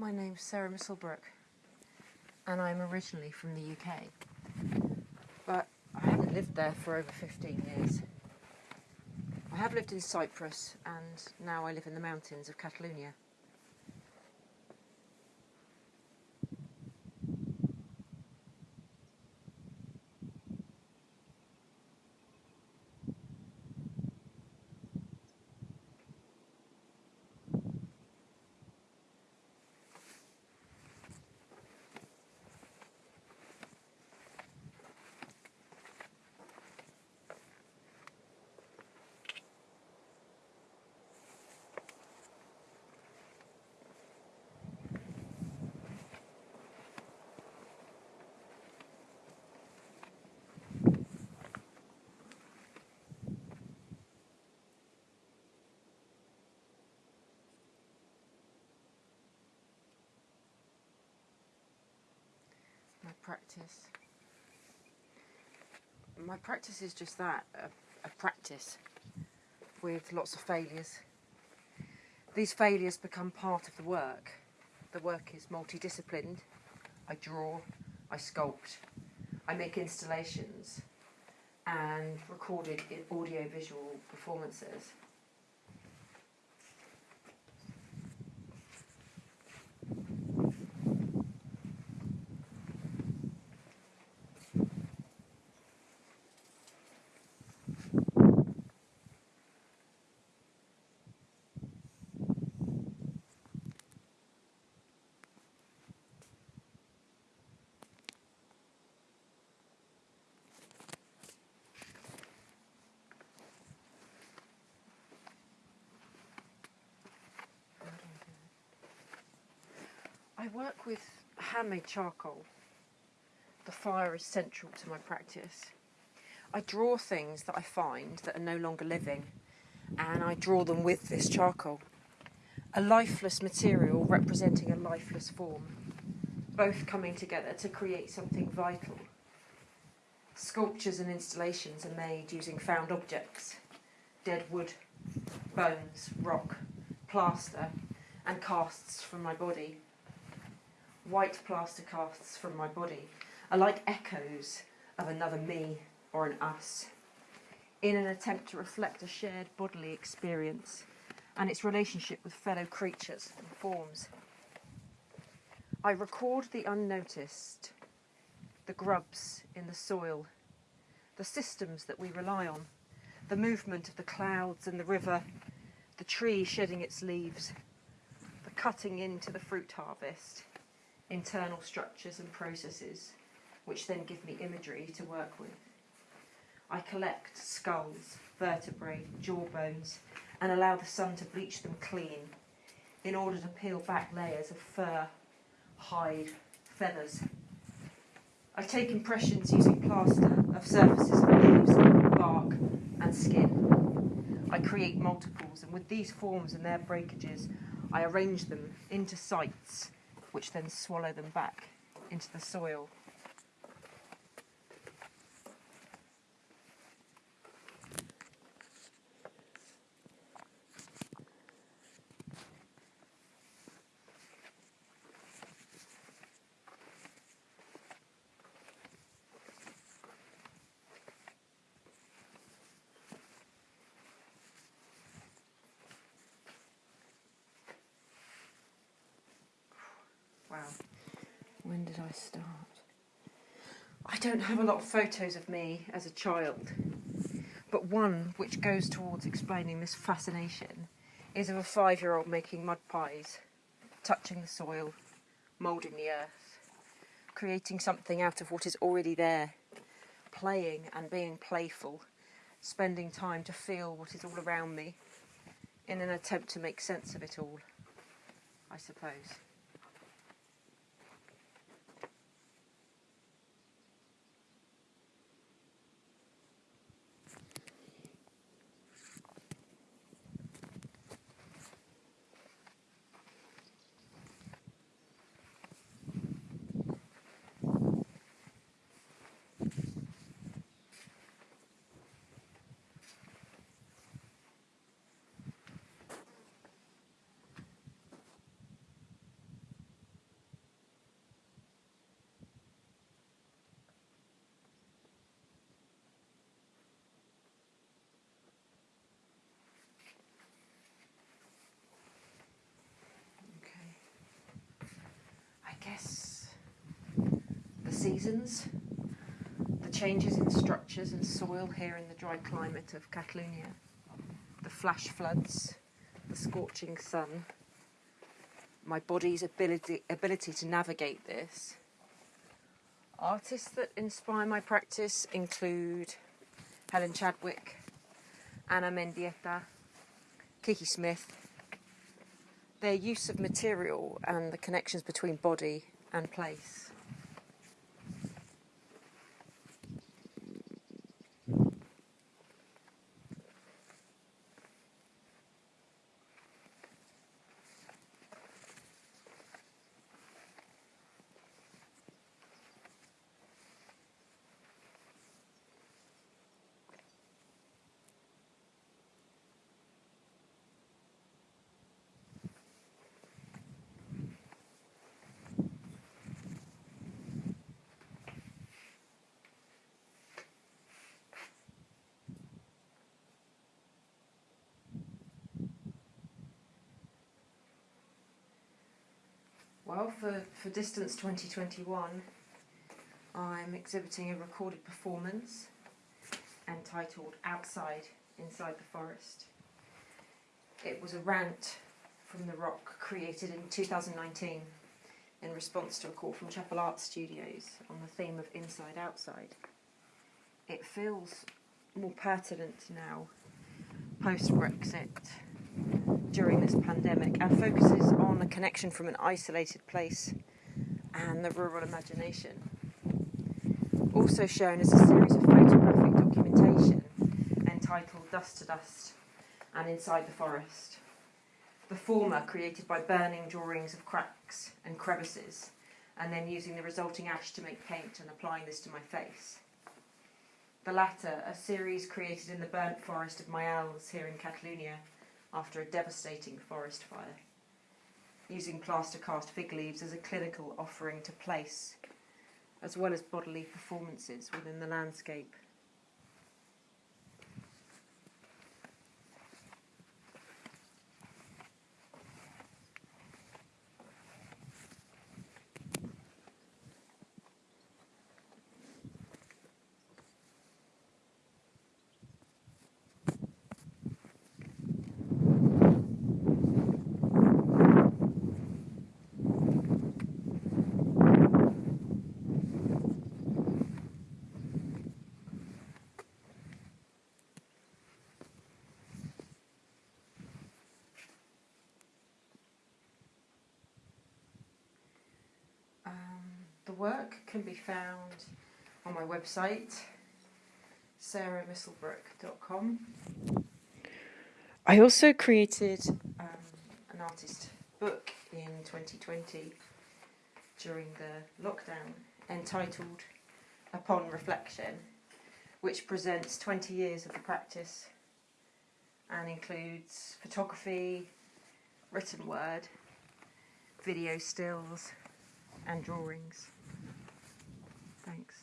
My name's Sarah Misselbrook, and I'm originally from the UK. But I haven't lived there for over 15 years. I have lived in Cyprus, and now I live in the mountains of Catalonia. Practice. My practice is just that a, a practice with lots of failures. These failures become part of the work. The work is multidisciplined. I draw, I sculpt, I make installations and recorded audio visual performances. I work with handmade charcoal. The fire is central to my practice. I draw things that I find that are no longer living and I draw them with this charcoal. A lifeless material representing a lifeless form, both coming together to create something vital. Sculptures and installations are made using found objects, dead wood, bones, rock, plaster and casts from my body white plaster casts from my body are like echoes of another me or an us, in an attempt to reflect a shared bodily experience and its relationship with fellow creatures and forms. I record the unnoticed, the grubs in the soil, the systems that we rely on, the movement of the clouds and the river, the tree shedding its leaves, the cutting into the fruit harvest, internal structures and processes, which then give me imagery to work with. I collect skulls, vertebrae, jawbones, and allow the sun to bleach them clean in order to peel back layers of fur, hide, feathers. I take impressions using plaster of surfaces of leaves, bark, and skin. I create multiples, and with these forms and their breakages, I arrange them into sites which then swallow them back into the soil. When did I start? I don't have a lot of photos of me as a child, but one which goes towards explaining this fascination is of a five year old making mud pies, touching the soil, moulding the earth, creating something out of what is already there, playing and being playful, spending time to feel what is all around me in an attempt to make sense of it all, I suppose. The changes in structures and soil here in the dry climate of Catalonia, the flash floods, the scorching sun, my body's ability, ability to navigate this. Artists that inspire my practice include Helen Chadwick, Ana Mendieta, Kiki Smith. Their use of material and the connections between body and place. Well, for, for Distance 2021, I'm exhibiting a recorded performance entitled Outside Inside the Forest. It was a rant from the rock created in 2019 in response to a call from Chapel Art Studios on the theme of Inside Outside. It feels more pertinent now, post Brexit during this pandemic and focuses on a connection from an isolated place and the rural imagination. Also shown is a series of photographic documentation entitled Dust to Dust and Inside the Forest. The former created by burning drawings of cracks and crevices and then using the resulting ash to make paint and applying this to my face. The latter, a series created in the burnt forest of Maials here in Catalonia after a devastating forest fire, using plaster cast fig leaves as a clinical offering to place, as well as bodily performances within the landscape. Work can be found on my website, sarahmisselbrook.com. I also created um, an artist book in 2020 during the lockdown entitled Upon Reflection, which presents 20 years of the practice and includes photography, written word, video stills, and drawings. Thanks.